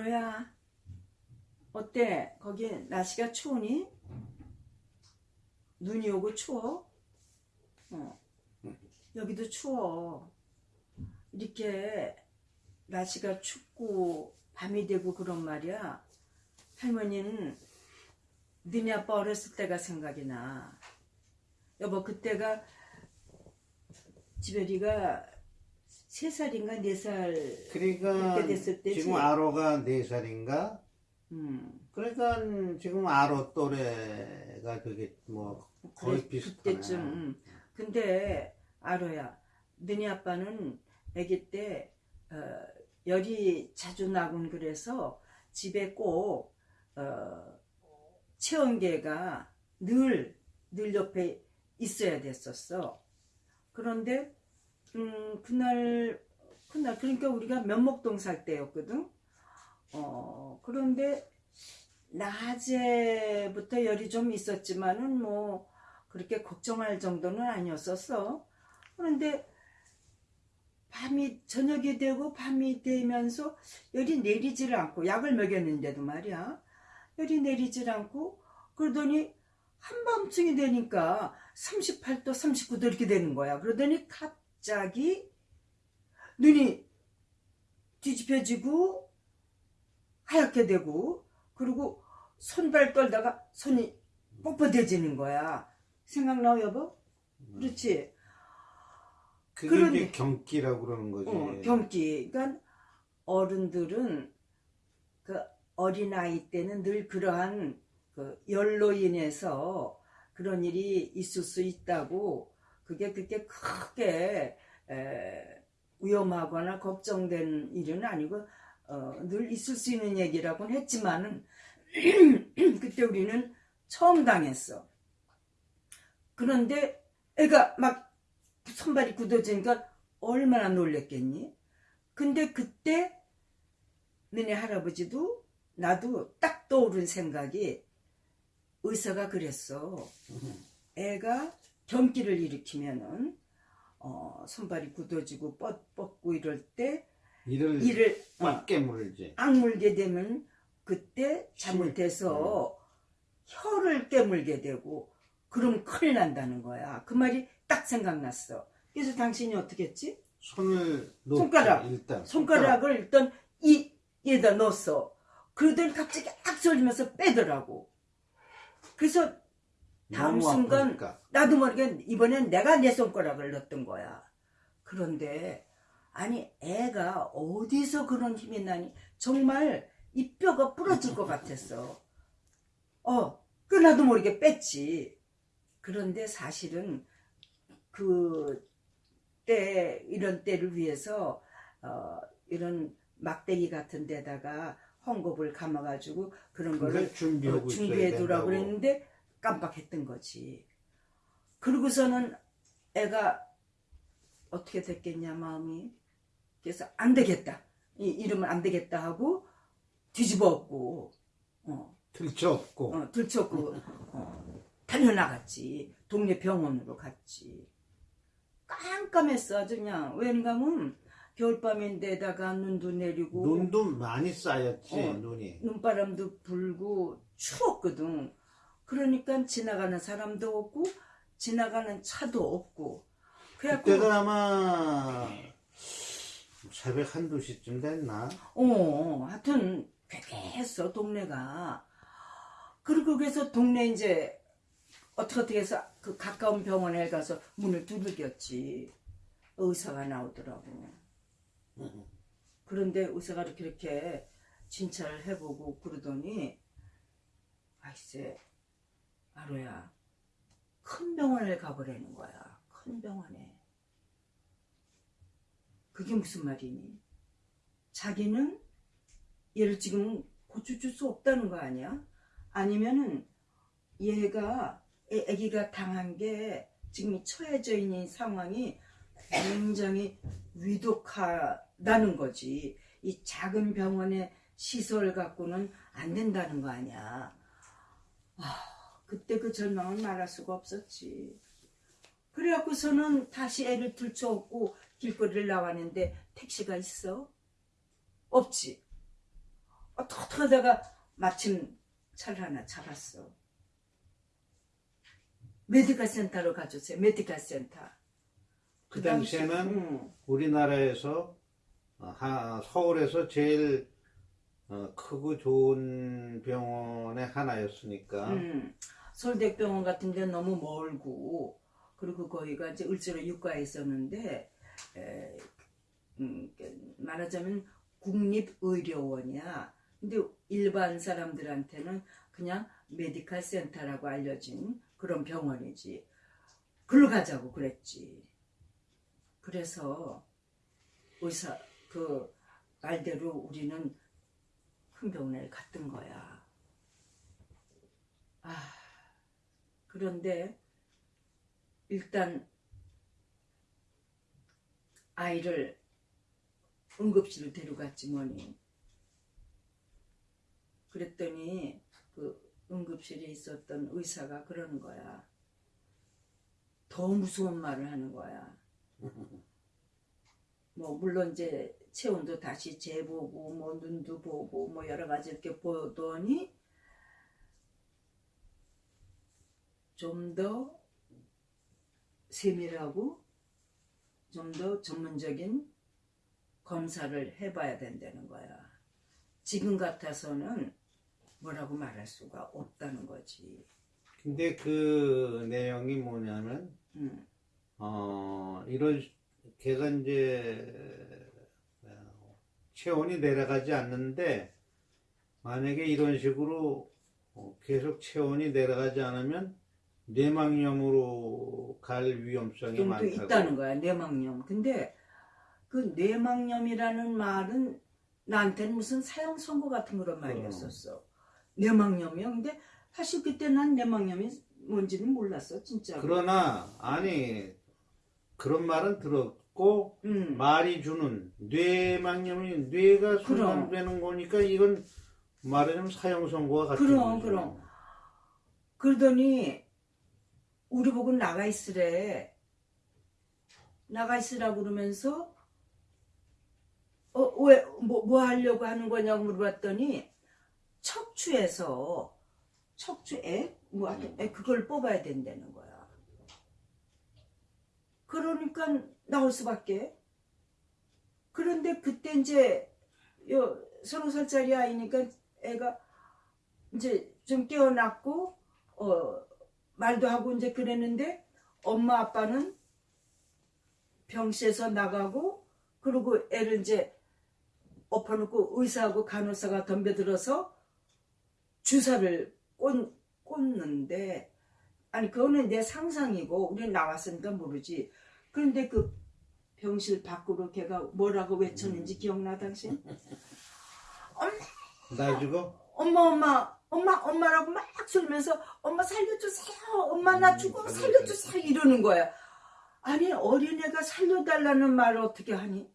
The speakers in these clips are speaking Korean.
아로야 어때? 거기 날씨가 추우니? 눈이 오고 추워? 어. 여기도 추워. 이렇게 날씨가 춥고 밤이 되고 그런 말이야. 할머니는 너네 아빠 어렸을 때가 생각이 나. 여보 그때가 지별이가 세 살인가 네 살. 그러니까 그렇게 됐을 때지. 지금 아로가 4살인가? 음. 그러니까 지금 아로 또래가 그게 뭐 거의 그래, 비슷하네. 그때쯤. 음. 근데 아로야, 너네 아빠는 아기 때 어, 열이 자주 나곤 그래서 집에 꼭 어, 체온계가 늘, 늘 옆에 있어야 됐었어. 그런데 음, 그날 그날 그러니까 우리가 면목동 살 때였거든. 어, 그런데 낮에부터 열이 좀 있었지만은 뭐 그렇게 걱정할 정도는 아니었었어. 그런데 밤이 저녁이 되고 밤이 되면서 열이 내리질 않고 약을 먹였는데도 말이야. 열이 내리질 않고 그러더니 한밤중이 되니까 38도, 39도 이렇게 되는 거야. 그러더니 갑 자기 눈이 뒤집혀지고 하얗게 되고 그리고 손발 떨다가 손이 뻣뻣해지는 거야. 생각나요, 여보? 그렇지. 그게 그러니- 경기라고 그러는 거지. 어, 경기. 그러니까 어른들은 그 어린아이 때는 늘 그러한 그 열로 인해서 그런 일이 있을 수 있다고 그게 그렇게 크게 에, 위험하거나 걱정된 일은 아니고 어, 늘 있을 수 있는 얘기라고는 했지만은 그때 우리는 처음 당했어. 그런데 애가 막 손발이 굳어지니까 얼마나 놀랬겠니? 근데 그때 너네 할아버지도 나도 딱 떠오른 생각이 의사가 그랬어. 애가 경기를 일으키면은 어, 손발이 굳어지고 뻗, 뻗고 이럴 때 이를 이를 어, 빡 깨물지. 악물게 되면 그때 잘못해서 혀를 깨물게 되고 그럼 큰일 난다는 거야. 그 말이 딱 생각났어. 그래서 당신이 어떻게 했지? 손을 놓지, 손가락. 일단 손가락을 일단 이 얘다 넣었어. 그러더니 갑자기 악 소리면서 빼더라고. 그래서 다음 순간 아프니까. 나도 모르게 이번엔 내가 내 손가락을 넣었던 거야. 그런데 아니 애가 어디서 그런 힘이 나니 정말 이 뼈가 부러질 것 같았어. 어, 그 나도 모르게 뺐지. 그런데 사실은 그 때 이런 때를 위해서 어, 이런 막대기 같은 데다가 헝겊을 감아가지고 그런 거를 어, 준비해 두라고. 그랬는데 깜빡했던 거지. 그러고서는 애가 어떻게 됐겠냐 마음이. 그래서 안 되겠다. 이 이러면 안 되겠다 하고 뒤집어 엎고 어, 들쳐없고. 어, 들쳤고. 어, 달려나갔지. 동네 병원으로 갔지. 깜깜했어 아주 그냥. 왠가면 겨울밤인데다가 눈도 내리고. 눈도 많이 쌓였지 어. 눈이. 눈바람도 불고 추웠거든. 그러니까 지나가는 사람도 없고 지나가는 차도 없고. 그래갖고 그때가 아마 새벽 한두 시쯤 됐나? 어 하여튼 괴괴했어 동네가. 그리고 그래서 동네 이제 어떻게 어떻게 해서 그 가까운 병원에 가서 문을 두들겼지. 의사가 나오더라고. 그런데 의사가 이렇게 이렇게 진찰을 해보고 그러더니 아이세 아로야 큰 병원을 가보라는 거야 큰 병원에 그게 무슨 말이니 자기는 얘를 지금 고쳐줄 수 없다는 거 아니야 아니면은 얘가 애, 애기가 당한 게 지금 처해져 있는 상황이 굉장히 위독하다는 거지. 이 작은 병원의 시설 갖고는 안 된다는 거 아니야. 아, 그때 그 절망은 말할 수가 없었지. 그래갖고서는 다시 애를 들쳐업고 길거리를 나왔는데 택시가 있어? 없지. 어떻게 어떻게 하다가 마침 차를 하나 잡았어. 메디컬 센터로 가줬어요. 메디컬 센터. 그 당시- 당시에는 응. 우리나라에서 어, 하- 서울에서 제일 어, 크고 좋은 병원의 하나였으니까 음, 서울대병원 같은 데 너무 멀고 그리고 거기가 이제 을지로 육가에 있었는데 에, 음, 그 말하자면 국립의료원이야. 근데 일반 사람들한테는 그냥 메디컬 센터라고 알려진 그런 병원이지. 글로 가자고 그랬지. 그래서 의사 그 말대로 우리는 큰 병원에 갔던 거야. 아, 그런데 일단 아이를 응급실로 데려갔지 뭐니. 그랬더니 그 응급실에 있었던 의사가 그러는 거야. 더 무서운 말을 하는 거야. 뭐 물론 이제 체온도 다시 재보고 뭐 눈도 보고 뭐 여러 가지 이렇게 보더니 좀 더 세밀하고 좀 더 전문적인 검사를 해봐야 된다는 거야. 지금 같아서는 뭐라고 말할 수가 없다는 거지. 근데 그 내용이 뭐냐면 음, 어 이런 걔가 이제 어, 체온이 내려가지 않는데 만약에 이런 식으로 어, 계속 체온이 내려가지 않으면 뇌망염으로 갈 위험성이 많다고. 있다는 거야 뇌망염. 근데 그 뇌망염이라는 말은 나한테는 무슨 사형 선고 같은 그런 말이었었어. 뇌망염이요. 근데 사실 그때 난 뇌망염이 뭔지는 몰랐어 진짜. 그러나 아니 그런 말은 들었고 음. 말이 주는 뇌망염이 뇌가 손상되는 거니까 이건 말하자면 사형 선고가 같은 그럼, 거죠. 그럼. 그러더니 우리 보고 나가 있으래. 나가 있으라 그러면서 어 왜 뭐 뭐 하려고 하는 거냐고 물어봤더니 척추에서 척추에 뭐 하여튼 애 그걸 뽑아야 된다는 거야. 그러니까 나올 수밖에. 그런데 그때 이제 요 서너 살짜리 아이니까 애가 이제 좀 깨어났고 어 말도 하고 이제 그랬는데 엄마 아빠는 병실에서 나가고 그리고 애를 이제 엎어놓고 의사하고 간호사가 덤벼들어서 주사를 꽂, 꽂는데 아니 그거는 내 상상이고 우리는 나왔으니까 모르지. 그런데 그 병실 밖으로 걔가 뭐라고 외쳤는지 기억나 당신? 나 주고 엄마 엄마 엄마 엄마라고 막 소리면서 엄마 살려주세요. 엄마 나 죽어 음, 살려주세요. 이러는 거야. 아니 어린애가 살려달라는 말을 어떻게 하니?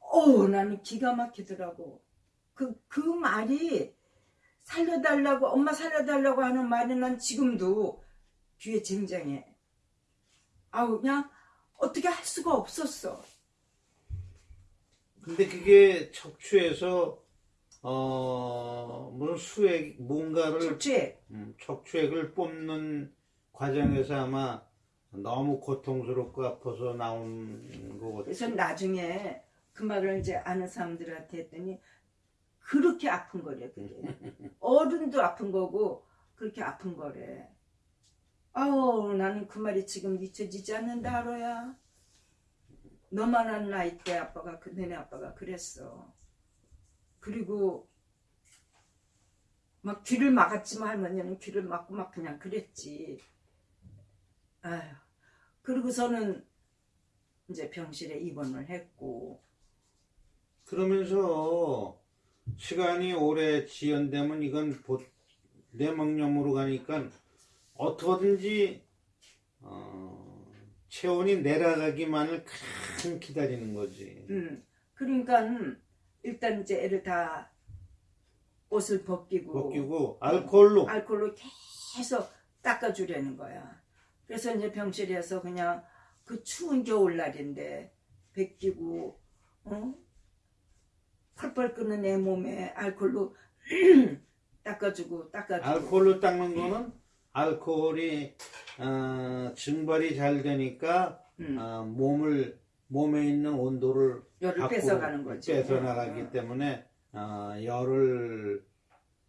어 나는 기가 막히더라고. 그그 말이 살려달라고 엄마 살려달라고 하는 말이 난 지금도 귀에 쟁쟁해. 아우 그냥 어떻게 할 수가 없었어. 근데 그게 척추에서 어 무슨 수액 뭔가를 척추에 음, 척추액을 뽑는 과정에서 아마 너무 고통스럽고 아파서 나온 거거든. 그래서 나중에 그 말을 이제 아는 사람들한테 했더니 그렇게 아픈 거래 그게. 어른도 아픈 거고 그렇게 아픈 거래. 아우 나는 그 말이 지금 잊혀지지 않는다 하로야. 너만 한 나이 때 아빠가 그 너네 아빠가 그랬어 그리고 막 귀를 막았지만 할머니는 귀를 막고 막 그냥 그랬지. 아휴. 그리고서는 이제 병실에 입원을 했고. 그러면서 시간이 오래 지연되면 이건 보- 뇌망염으로 가니까 어떻게든지 어, 체온이 내려가기만을 큰 기다리는 거지. 음, 그러니까 일단 이제 애를 다 옷을 벗기고, 벗기고 알코올로 알코올로 계속 닦아주려는 거야. 그래서 이제 병실에서 그냥 그 추운 겨울날인데 벗기고 어? 펄펄 끓는 내 몸에 알콜로 닦아주고 닦아주고 알코올로 닦는 거는 알코올이 어, 증발이 잘 되니까 음. 어, 몸을 몸에 있는 온도를 열을 뺏어가는 거지. 뺏어 나가기 어. 때문에 어, 열을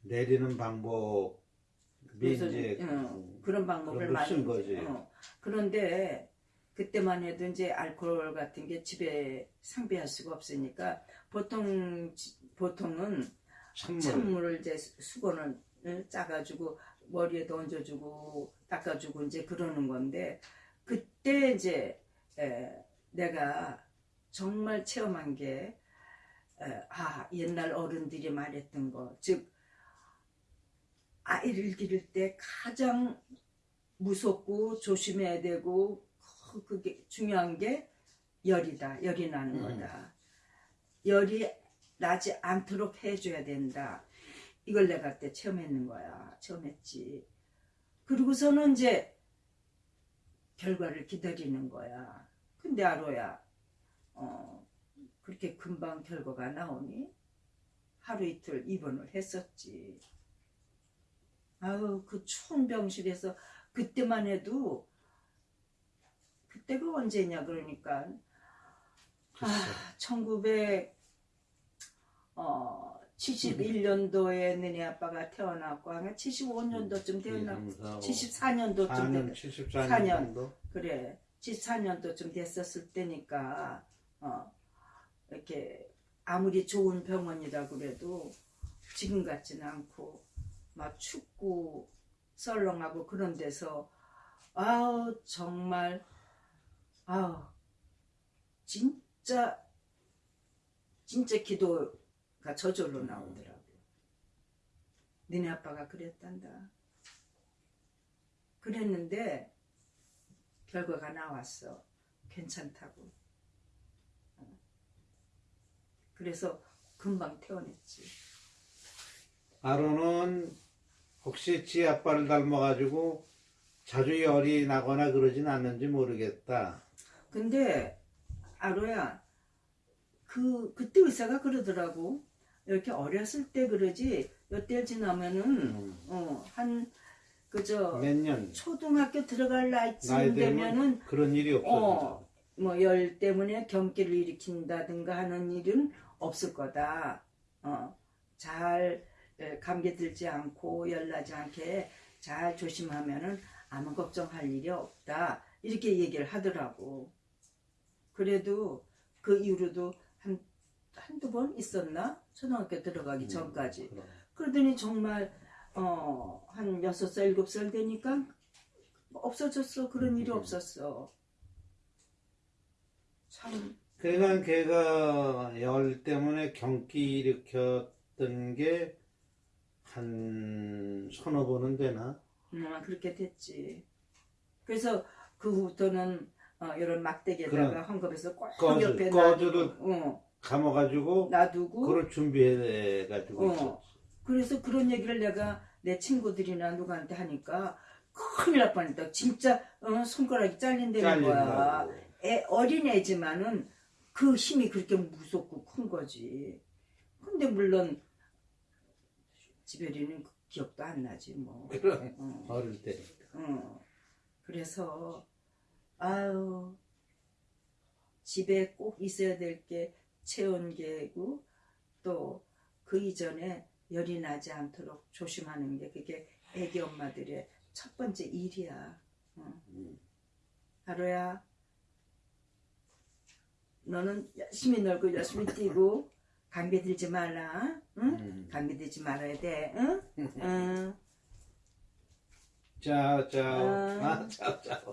내리는 방법이 이제 어, 그런 방법을 많이 걸쓴 거지. 어. 그런데 그때만 해도 이제 알코올 같은 게 집에 상비할 수가 없으니까 보통 지- 보통은 찬물 찬물을 이제 수- 수건을 을 짜가지고 머리에 얹어주고 닦아주고 이제 그러는 건데 그때 이제 에, 내가 정말 체험한 게 에, 아, 옛날 어른들이 말했던 거, 즉, 아이를 기를 때 가장 무섭고 조심해야 되고, 그- 그게 중요한 게 열이다. 열이 나는 음. 거다. 열이 나지 않도록 해줘야 된다. 이걸 내가 그때 체험했는 거야. 체험했지. 그리고서는 이제 결과를 기다리는 거야. 근데 아로야, 어, 그렇게 금방 결과가 나오니? 하루 이틀 입원을 했었지. 아유, 그 추운 병실에서 그때만 해도, 그때가 언제냐, 그러니까. 아, 1900, 어, 71년도에 너네 아빠가 태어났고, 아마 75년도쯤 되었나? 74년도쯤 4년, 됐 74년 4년. 정도? 그래 14년도쯤 됐었을 때니까 어 이렇게 아무리 좋은 병원이라 그래도 지금 같지는 않고 막 춥고 썰렁하고 그런 데서 아우 정말 아우 진짜 진짜 기도가 저절로 나오더라고 니네 아빠가 그랬단다. 그랬는데 결과가 나왔어. 괜찮다고. 어. 그래서 금방 퇴원했지. 아로는 혹시 지 아빠를 닮아가지고 자주 열이 나거나 그러진 않는지 모르겠다. 근데 아로야 그 그때 의사가 그러더라고. 이렇게 어렸을 때 그러지 몇달 지나면은 음. 어한 그저 몇 년, 초등학교 들어갈 나이 나이쯤 되면 되면은 그런 일이 없어져. 어, 뭐열 때문에 경기를 일으킨다든가 하는 일은 없을 거다. 어, 잘 에, 감기 들지 않고 열나지 않게 잘 조심하면은 아무 걱정할 일이 없다. 이렇게 얘기를 하더라고. 그래도 그 이후로도 한 한두 번 있었나? 초등학교 들어가기 전까지. 그럼. 그러더니 정말 어, 한 여섯 살 일곱 살 되니까 없어졌어. 그런 일이 음. 없었어. 참 그러니까 걔가 열 때문에 경기 일으켰던 게 한 서너 번은 되나? 음, 그렇게 됐지. 그래서 그 후부터는 어, 이런 막대기에다가. 헝겊에서 꼭 꺼주- 옆에 놔두고, 어, 감아가지고 놔두고 그걸 준비해가지고 어. 그래서 그런 얘기를 내가 내 친구들이나 누구한테 하니까 큰일 날 뻔했다. 진짜 어, 손가락이 잘린다는 거야. 애, 어린애지만은 그 힘이 그렇게 무섭고 큰 거지. 근데 물론 지별이는 그 기억도 안 나지 뭐. 그럼 어, 어릴 때. 어. 그래서 아유 집에 꼭 있어야 될 게 체온계고 또 그 이전에 열이 나지 않도록 조심하는 게 그게 애기 엄마들의 첫 번째 일이야. 어. 음. 하루야 너는 열심히 놀고 열심히 뛰고 감기 들지 말라 응? 음. 감기 들지 말아야 돼 응? 응. 자, 자, 어. 아, 자, 자.